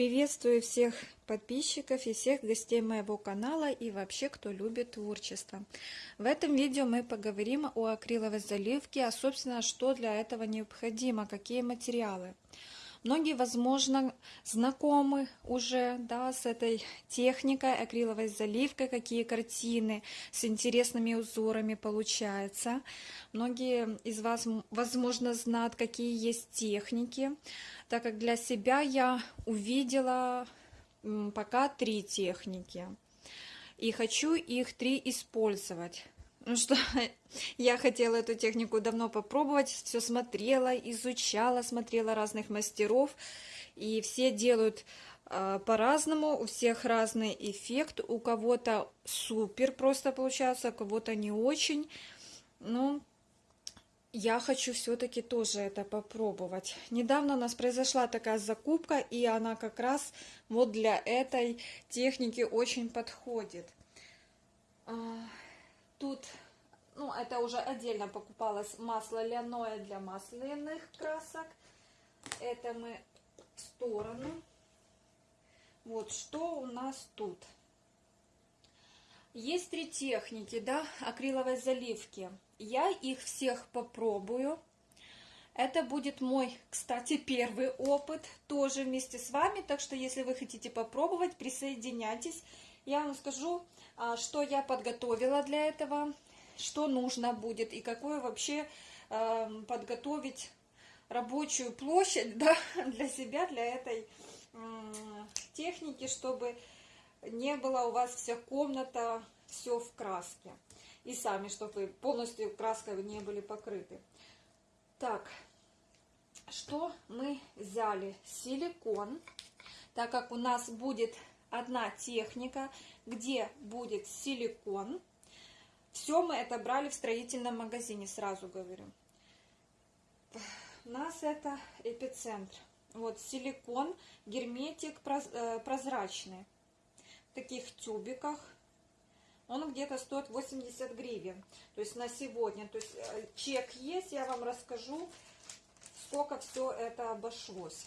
Приветствую всех подписчиков и всех гостей моего канала и вообще, кто любит творчество. В этом видео мы поговорим о акриловой заливке, а собственно, что для этого необходимо, какие материалы. Многие, возможно, знакомы уже да, с этой техникой, акриловой заливкой, какие картины с интересными узорами получаются. Многие из вас, возможно, знают, какие есть техники, так как для себя я увидела пока три техники. И хочу их три использовать. Ну что, я хотела эту технику давно попробовать, все смотрела, изучала, смотрела разных мастеров, и все делают э, по-разному, у всех разный эффект, у кого-то супер просто получается, у кого-то не очень, ну, я хочу все-таки тоже это попробовать. Недавно у нас произошла такая закупка, и она как раз вот для этой техники очень подходит. Тут, ну, это уже отдельно покупалось масло льняное для масляных красок. Это мы в сторону. Вот что у нас тут. Есть три техники, да, акриловой заливки. Я их всех попробую. Это будет мой, кстати, первый опыт тоже вместе с вами. Так что, если вы хотите попробовать, присоединяйтесь. Я вам скажу, а, что я подготовила для этого, что нужно будет и какую вообще эм, подготовить рабочую площадь да, для себя, для этой техники, чтобы не было у вас вся комната все в краске. И сами, чтобы полностью краской не были покрыты. Так, что мы взяли? Силикон, так как у нас будет одна техника, где будет силикон. Все мы это брали в строительном магазине, сразу говорю. У нас это эпицентр. Вот силикон, герметик э, прозрачный. В таких тюбиках. Он где-то стоит 80 гривен. То есть на сегодня. То есть э, чек есть, я вам расскажу, сколько все это обошлось.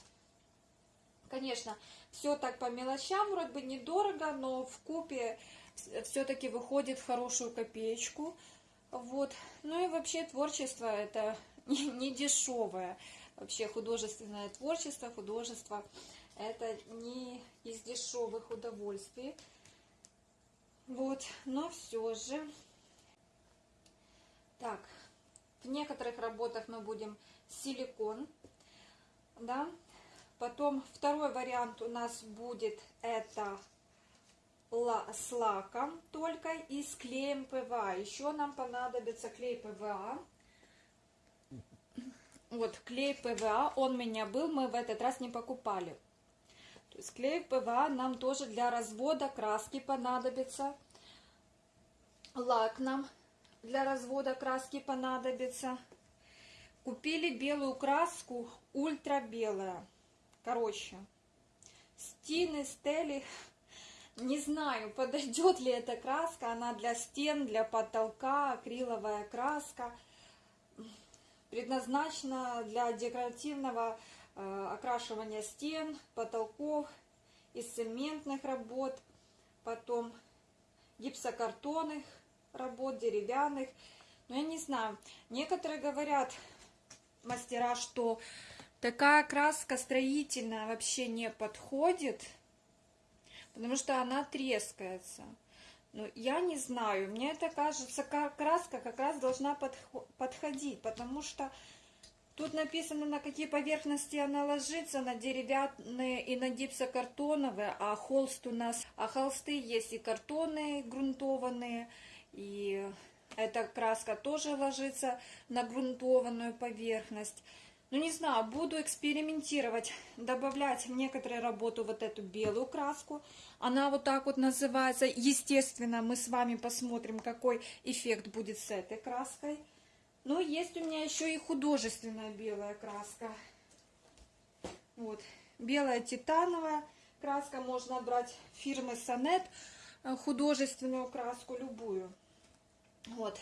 Конечно, все так по мелочам, вроде бы недорого, но в купе все-таки выходит хорошую копеечку. Вот. Ну и вообще творчество это не дешевое. Вообще художественное творчество, художество это не из дешевых удовольствий. Вот, но все же. Так, в некоторых работах мы будем силикон, да, Потом второй вариант у нас будет это с лаком только и с клеем ПВА. Еще нам понадобится клей ПВА. Вот клей ПВА, он у меня был, мы в этот раз не покупали. То есть клей ПВА нам тоже для развода краски понадобится. Лак нам для развода краски понадобится. Купили белую краску, ультра белая. Короче, стены, стели, не знаю, подойдет ли эта краска, она для стен, для потолка, акриловая краска, предназначена для декоративного э, окрашивания стен, потолков, из цементных работ, потом гипсокартонных работ, деревянных. Но я не знаю, некоторые говорят, мастера, что Такая краска строительная вообще не подходит, потому что она трескается. Но я не знаю, мне это кажется, краска как раз должна подходить, потому что тут написано, на какие поверхности она ложится, на деревянные и на гипсокартоновые, а холст у нас, а холсты есть и картонные, грунтованные, и эта краска тоже ложится на грунтованную поверхность. Ну, не знаю, буду экспериментировать, добавлять в некоторые работы вот эту белую краску. Она вот так вот называется. Естественно, мы с вами посмотрим, какой эффект будет с этой краской. Но есть у меня еще и художественная белая краска. Вот, белая титановая краска. Можно брать фирмы Сонет, э, художественную краску, любую. Вот.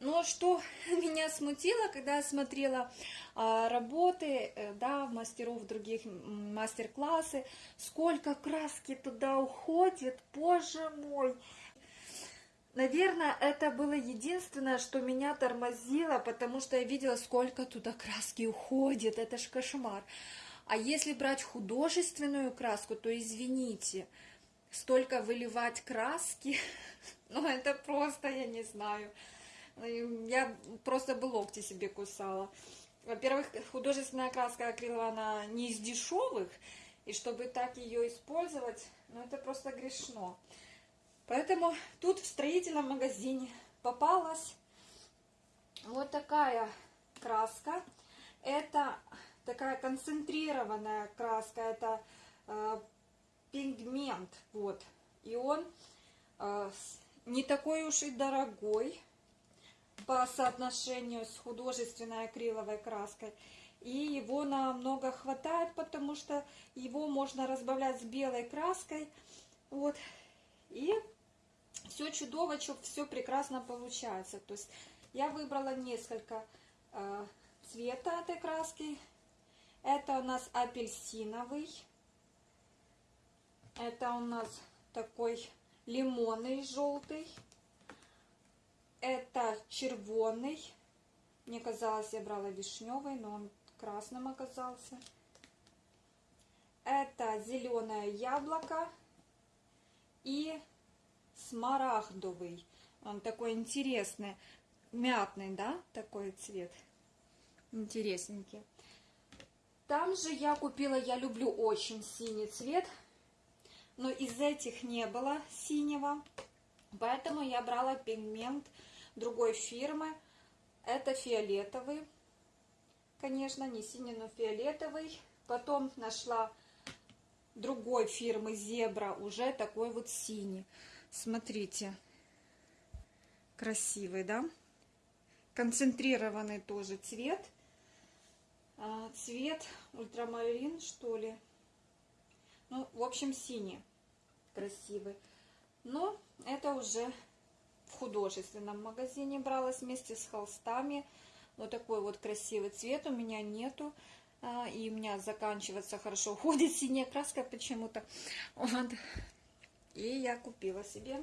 Но что меня смутило, когда я смотрела а, работы, э, да, мастеров других, мастер-классы, сколько краски туда уходит, боже мой! Наверное, это было единственное, что меня тормозило, потому что я видела, сколько туда краски уходит, это ж кошмар. А если брать художественную краску, то извините, столько выливать краски, ну это просто, я не знаю, я просто бы локти себе кусала. Во-первых, художественная краска акриловая, она не из дешевых, и чтобы так ее использовать, ну это просто грешно. Поэтому тут в строительном магазине попалась вот такая краска. Это такая концентрированная краска, это э, пигмент, вот. И он э, не такой уж и дорогой по соотношению с художественной акриловой краской. И его намного хватает, потому что его можно разбавлять с белой краской. Вот. И все чудово, все прекрасно получается. То есть я выбрала несколько э, цвета этой краски. Это у нас апельсиновый. Это у нас такой лимонный желтый. Это червоный. Мне казалось, я брала вишневый, но он красным оказался. Это зеленое яблоко и смарагдовый. Он такой интересный, мятный, да, такой цвет. Интересненький. Там же я купила, я люблю очень синий цвет, но из этих не было синего, поэтому я брала пигмент другой фирмы. Это фиолетовый, конечно, не синий, но фиолетовый. Потом нашла другой фирмы Зебра, уже такой вот синий. Смотрите, красивый, да? Концентрированный тоже цвет. А, цвет ультрамарин, что ли. Ну, в общем, синий. Красивый. Но это уже в художественном магазине бралась вместе с холстами. Вот такой вот красивый цвет у меня нету. А, и у меня заканчивается хорошо. Уходит синяя краска почему-то. Вот. И я купила себе.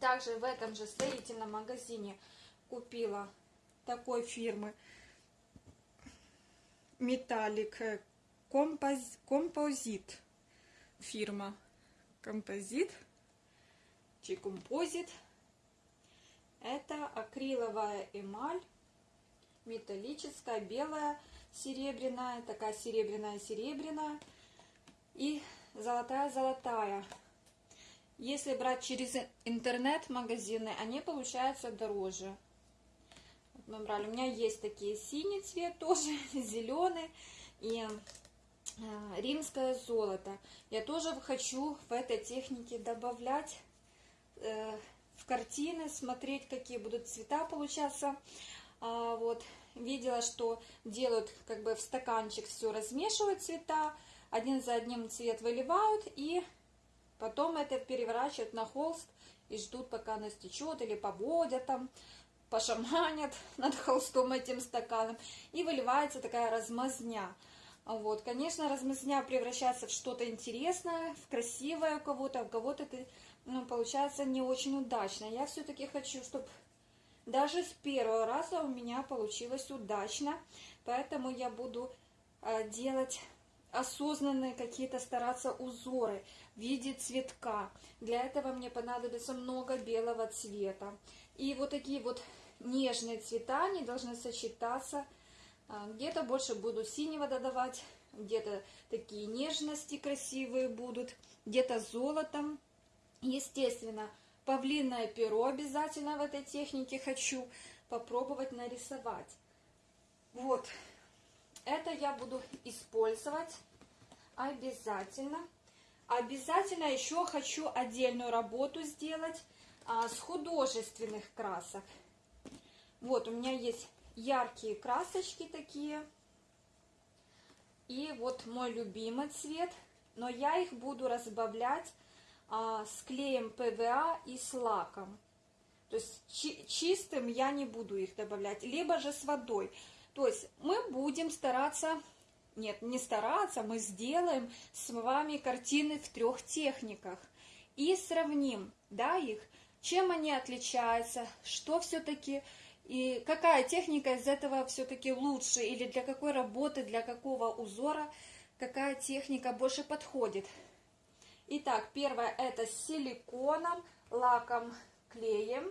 Также в этом же строительном магазине купила такой фирмы Металлик Композ... Композит. Фирма Композит. Чикомпозит. Это акриловая эмаль. Металлическая, белая, серебряная. Такая серебряная-серебряная. И золотая-золотая. Если брать через интернет-магазины, они получаются дороже. Вот мы брали. У меня есть такие синий цвет тоже, зеленый и э, римское золото. Я тоже хочу в этой технике добавлять в картины, смотреть, какие будут цвета получаться. А, вот видела, что делают как бы в стаканчик все размешивают цвета, один за одним цвет выливают и Потом это переворачивают на холст и ждут, пока она стечет, или поводят там, пошаманят над холстом этим стаканом, и выливается такая размазня. Вот, конечно, размазня превращается в что-то интересное, в красивое у кого-то, у кого-то это ну, получается не очень удачно. Я все-таки хочу, чтобы даже с первого раза у меня получилось удачно, поэтому я буду э, делать осознанные какие-то стараться узоры в виде цветка. Для этого мне понадобится много белого цвета. И вот такие вот нежные цвета, они должны сочетаться. А, где-то больше буду синего додавать, где-то такие нежности красивые будут, где-то золотом. Естественно, павлиное перо обязательно в этой технике хочу попробовать нарисовать. Вот, это я буду использовать обязательно. Обязательно еще хочу отдельную работу сделать а, с художественных красок. Вот, у меня есть яркие красочки такие. И вот мой любимый цвет. Но я их буду разбавлять с клеем ПВА и с лаком. То есть чи- чистым я не буду их добавлять, либо же с водой. То есть мы будем стараться, нет, не стараться, мы сделаем с вами картины в трех техниках и сравним, да, их, чем они отличаются, что все-таки и какая техника из этого все-таки лучше, или для какой работы, для какого узора, какая техника больше подходит. Итак, первая это с силиконом, лаком, клеем.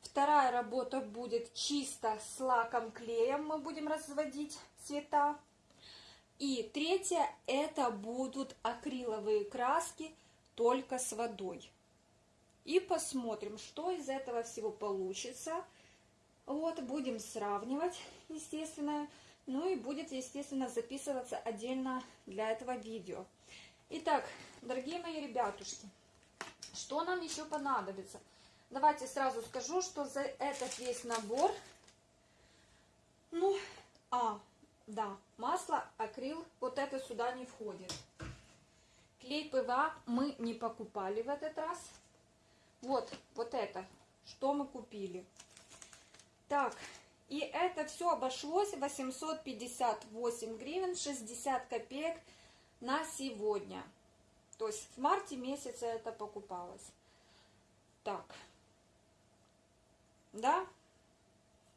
Вторая работа будет чисто с лаком, клеем. Мы будем разводить цвета. И третья это будут акриловые краски только с водой. И посмотрим, что из этого всего получится. Вот, будем сравнивать, естественно. Ну и будет, естественно, записываться отдельно для этого видео. Итак, дорогие мои ребятушки, что нам еще понадобится? Давайте сразу скажу, что за этот весь набор, ну, а, да, масло, акрил, вот это сюда не входит. Клей ПВА мы не покупали в этот раз. Вот, вот это, что мы купили. Так, и это все обошлось 858 гривен 60 копеек на сегодня. То есть в марте месяце это покупалось. Так. Да.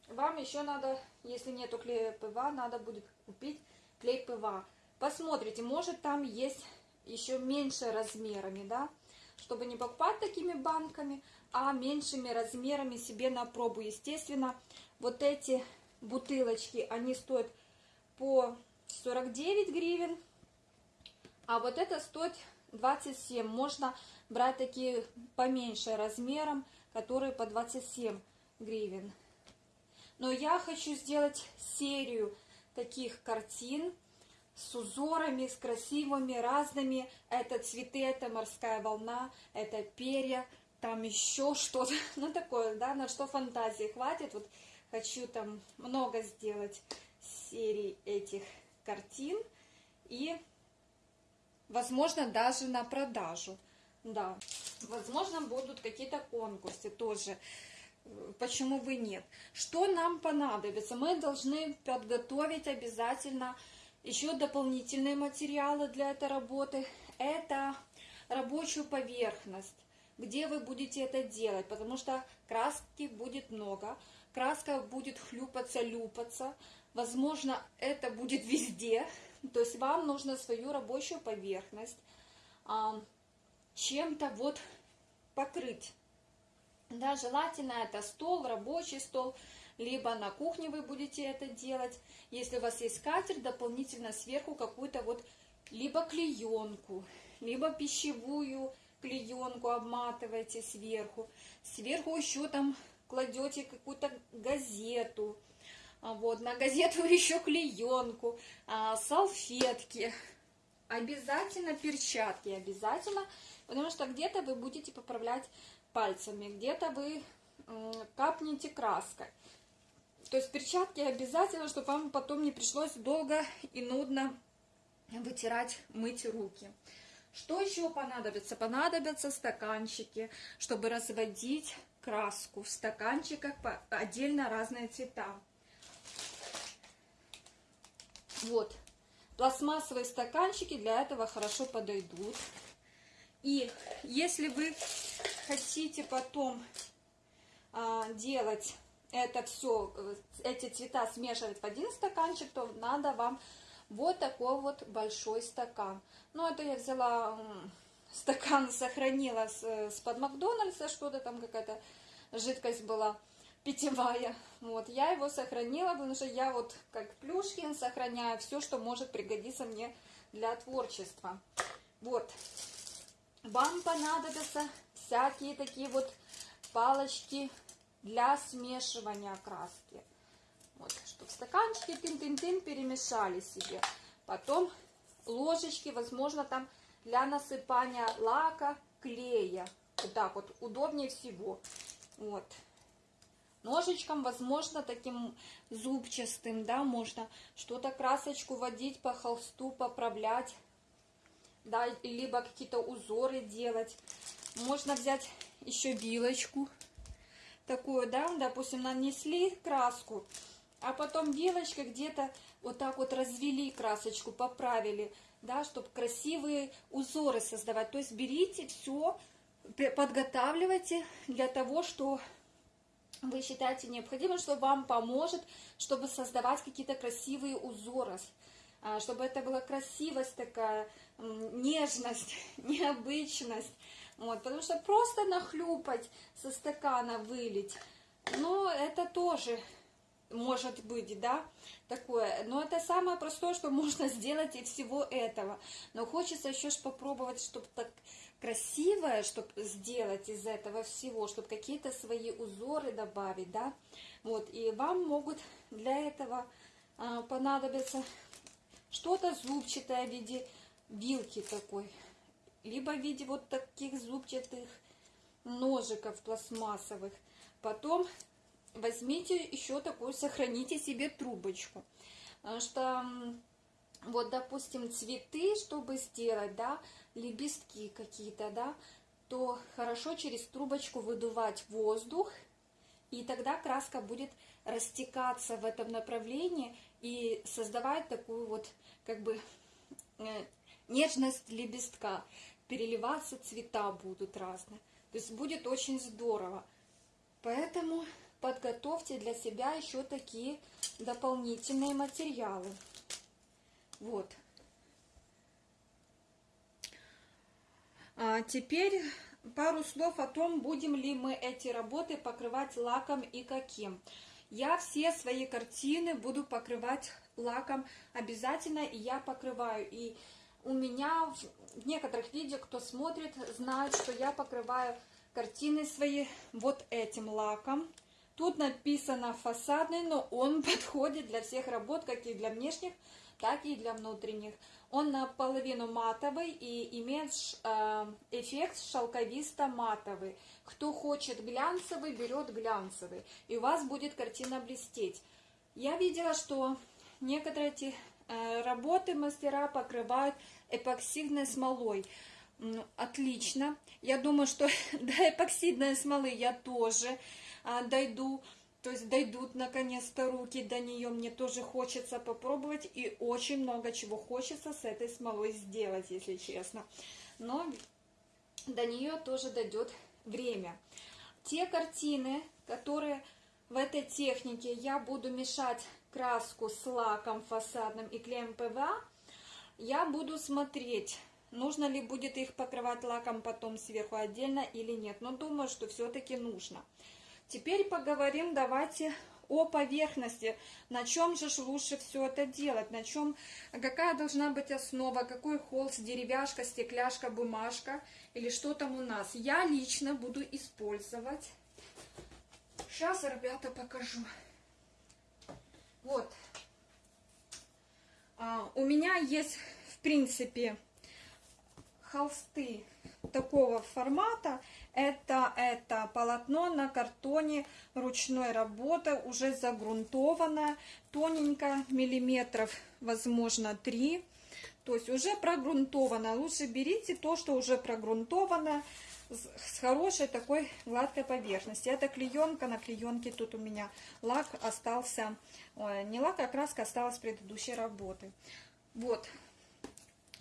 Вам еще надо, если нету клея ПВА, надо будет купить клей ПВА. Посмотрите, может там есть еще меньше размерами, да, чтобы не покупать такими банками, а меньшими размерами себе на пробу. Естественно, вот эти бутылочки, они стоят по 49 гривен, а вот это стоит 27. Можно брать такие поменьше размером, которые по 27 гривен. Но я хочу сделать серию таких картин с узорами, с красивыми, разными. Это цветы, это морская волна, это перья, там еще что-то. Ну, такое, да, на что фантазии хватит. Вот хочу там много сделать серий этих картин. И возможно, даже на продажу. Да, возможно, будут какие-то конкурсы тоже. Почему бы нет? Что нам понадобится? Мы должны подготовить обязательно еще дополнительные материалы для этой работы. Это рабочую поверхность, где вы будете это делать, потому что краски будет много, краска будет хлюпаться, люпаться. Возможно, это будет везде, то есть вам нужно свою рабочую поверхность а, чем-то вот покрыть. Да, желательно это стол, рабочий стол, либо на кухне вы будете это делать. Если у вас есть скатерть, дополнительно сверху какую-то вот либо клеенку, либо пищевую клеенку обматываете сверху. Сверху еще там кладете какую-то газету, вот, на газету еще клеенку, а, салфетки, обязательно перчатки, обязательно, потому что где-то вы будете поправлять пальцами, где-то вы капнете краской. То есть перчатки обязательно, чтобы вам потом не пришлось долго и нудно вытирать, мыть руки. Что еще понадобится? Понадобятся стаканчики, чтобы разводить краску в стаканчиках отдельно разные цвета. Вот. Пластмассовые стаканчики для этого хорошо подойдут. И если вы хотите потом а, делать это все, эти цвета смешивать в один стаканчик, то надо вам вот такой вот большой стакан. Ну, это я взяла стакан, сохранила с, с под Макдональдса, что-то там какая-то жидкость была питьевая. Вот, я его сохранила, потому что я вот как Плюшкин сохраняю все, что может пригодиться мне для творчества. Вот. Вам понадобятся всякие такие вот палочки для смешивания краски. Вот, чтобы стаканчики тын-тын-тын перемешали себе. Потом ложечки, возможно, там для насыпания лака, клея. Вот так вот, удобнее всего. Вот ножичком, возможно, таким зубчастым, да, можно что-то красочку водить по холсту, поправлять, да, либо какие-то узоры делать. Можно взять еще вилочку, такую, да, допустим, нанесли краску, а потом вилочкой где-то вот так вот развели красочку, поправили, да, чтобы красивые узоры создавать. То есть берите все, подготавливайте для того, что вы считаете необходимым, что вам поможет, чтобы создавать какие-то красивые узоры, а, чтобы это была красивость такая, нежность, необычность. Вот, потому что просто нахлюпать со стакана вылить, ну, это тоже может быть, да, такое. Но это самое простое, что можно сделать из всего этого. Но хочется еще ж попробовать, чтобы так красивое, чтобы сделать из этого всего, чтобы какие-то свои узоры добавить, да. Вот, и вам могут для этого а, понадобиться что-то зубчатое в виде вилки такой, либо в виде вот таких зубчатых ножиков пластмассовых. Потом возьмите еще такую, сохраните себе трубочку. Потому что, вот, допустим, цветы, чтобы сделать, да, лепестки какие-то, да, то хорошо через трубочку выдувать воздух, и тогда краска будет растекаться в этом направлении и создавать такую вот, как бы, э, нежность лепестка. Переливаться цвета будут разные. То есть будет очень здорово. Поэтому подготовьте для себя еще такие дополнительные материалы. Вот. А теперь пару слов о том, будем ли мы эти работы покрывать лаком и каким. Я все свои картины буду покрывать лаком обязательно, и я покрываю. И у меня в некоторых видео, кто смотрит, знает, что я покрываю картины свои вот этим лаком. Тут написано фасадный, но он подходит для всех работ, как и для внешних, так и для внутренних. Он наполовину матовый и имеет э, эффект шелковисто-матовый. Кто хочет глянцевый, берет глянцевый. И у вас будет картина блестеть. Я видела, что некоторые эти э, работы мастера покрывают эпоксидной смолой. Отлично. Я думаю, что до эпоксидной смолы я тоже дойду, то есть дойдут наконец-то руки до нее. Мне тоже хочется попробовать и очень много чего хочется с этой смолой сделать, если честно. Но до нее тоже дойдет время. Те картины, которые в этой технике я буду мешать краску с лаком фасадным и клеем ПВА, я буду смотреть, нужно ли будет их покрывать лаком потом сверху отдельно или нет. Но думаю, что все-таки нужно. Теперь поговорим, давайте о поверхности, на чем же лучше все это делать, на чем, какая должна быть основа, какой холст, деревяшка, стекляшка, бумажка или что там у нас. Я лично буду использовать, сейчас, ребята, покажу. Вот, а, у меня есть, в принципе, холсты такого формата, это, это полотно на картоне ручной работы, уже загрунтованное, тоненько, миллиметров, возможно, 3. То есть уже прогрунтовано. Лучше берите то, что уже прогрунтовано, с хорошей такой гладкой поверхности. Это клеенка, на клеенке тут у меня лак остался, не лак, а краска осталась предыдущей работы. Вот,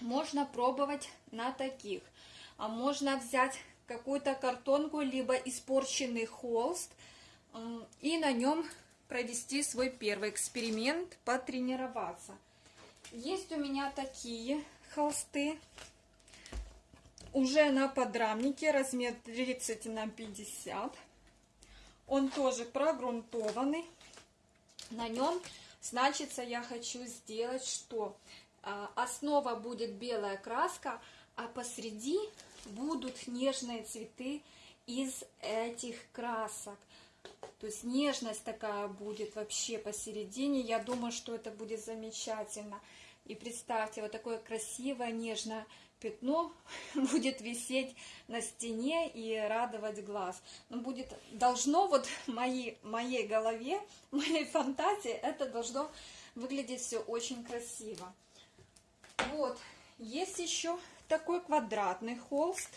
можно пробовать на таких. А можно взять какую-то картонку, либо испорченный холст, и на нем провести свой первый эксперимент, потренироваться. Есть у меня такие холсты, уже на подрамнике, размер 30 на 50. Он тоже прогрунтованный. На нем, значится, я хочу сделать что? А, основа будет белая краска, а посреди будут нежные цветы из этих красок. То есть нежность такая будет вообще посередине. Я думаю, что это будет замечательно. И представьте, вот такое красивое, нежное пятно будет висеть на стене и радовать глаз. Ну, будет, должно вот моей, моей голове, моей фантазии, это должно выглядеть все очень красиво. Вот, есть еще такой квадратный холст.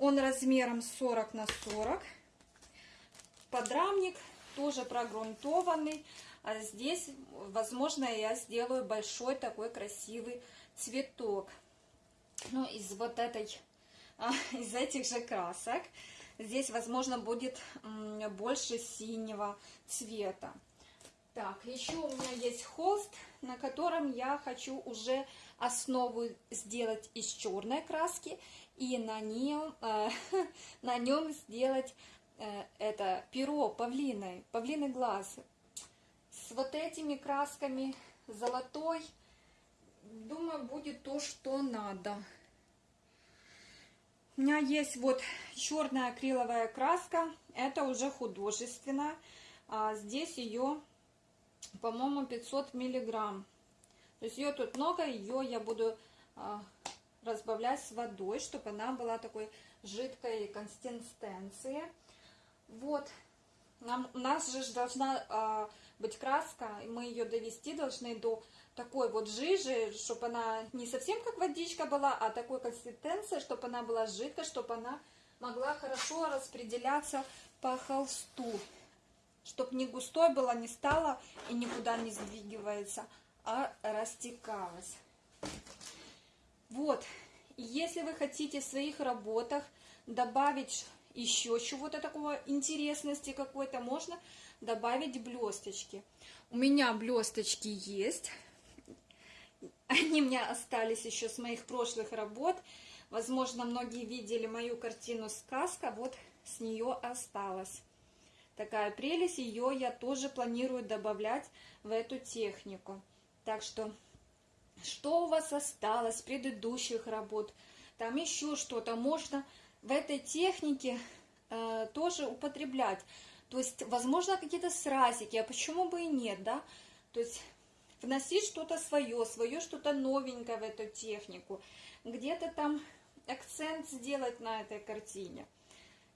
Он размером 40 на 40. подрамник, тоже прогрунтованный. А здесь, возможно, я сделаю большой такой красивый цветок. Ну, из вот этой, а, из этих же красок. Здесь, возможно, будет больше синего цвета. Так, еще у меня есть холст, на котором я хочу уже основу сделать из черной краски и на нем, э, на нем сделать э, это перо павлиной, павлиный глаз. С вот этими красками золотой, думаю, будет то, что надо. У меня есть вот черная акриловая краска, это уже художественная. А здесь ее по-моему, 500 миллиграмм. То есть ее тут много, ее я буду а, разбавлять с водой, чтобы она была такой жидкой консистенции. Вот. Нам, у нас же должна а, быть краска, и мы ее довести должны до такой вот жижи, чтобы она не совсем как водичка была, а такой консистенции, чтобы она была жидкой, чтобы она могла хорошо распределяться по холсту чтобы не густой было, не стало и никуда не сдвигивается, а растекалось. Вот, если вы хотите в своих работах добавить еще чего-то такого интересности какой-то, можно добавить блесточки. У меня блесточки есть. Они у меня остались еще с моих прошлых работ. Возможно, многие видели мою картину «Сказка». Вот с нее осталось такая прелесть. Ее я тоже планирую добавлять в эту технику. Так что, что у вас осталось с предыдущих работ? Там еще что-то можно в этой технике э, тоже употреблять. То есть, возможно, какие-то сразики, а почему бы и нет, да? То есть, вносить что-то свое, свое что-то новенькое в эту технику. Где-то там акцент сделать на этой картине.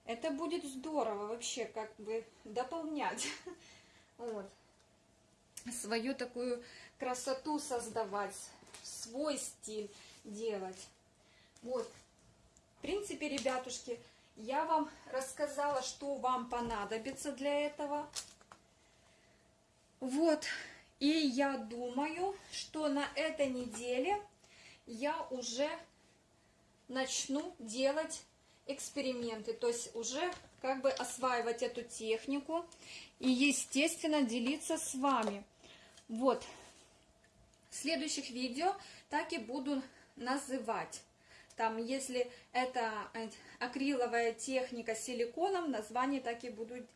Это будет здорово вообще, как бы дополнять. Вот. Свою такую красоту создавать, свой стиль делать. Вот. В принципе, ребятушки, я вам рассказала, что вам понадобится для этого. Вот. И я думаю, что на этой неделе я уже начну делать эксперименты, то есть уже как бы осваивать эту технику и, естественно, делиться с вами. Вот, в следующих видео так и буду называть. Там, если это акриловая техника с силиконом, название так и буду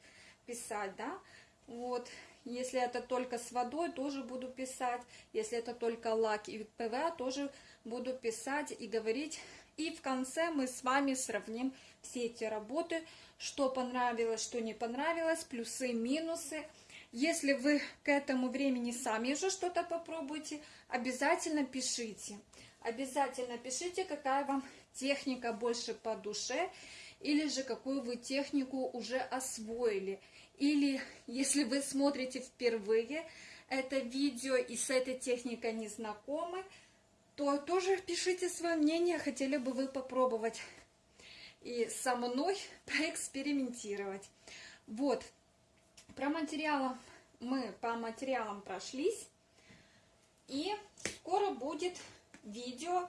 писать, да. Вот, если это только с водой, тоже буду писать. Если это только лак и ПВА, тоже буду писать и говорить и в конце мы с вами сравним все эти работы, что понравилось, что не понравилось, плюсы, минусы. Если вы к этому времени сами уже что-то попробуете, обязательно пишите. Обязательно пишите, какая вам техника больше по душе, или же какую вы технику уже освоили. Или если вы смотрите впервые это видео и с этой техникой не знакомы, то тоже пишите свое мнение, хотели бы вы попробовать и со мной поэкспериментировать. Вот, про материалы мы по материалам прошлись, и скоро будет видео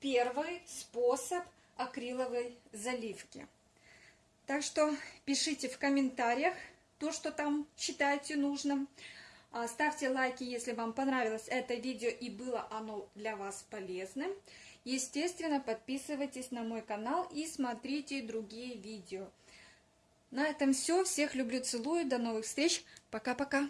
«Первый способ акриловой заливки». Так что пишите в комментариях то, что там считаете нужным. А, ставьте лайки, если вам понравилось это видео и было оно для вас полезным. Естественно, подписывайтесь на мой канал и смотрите другие видео. На этом все. Всех люблю, целую. До новых встреч. Пока-пока.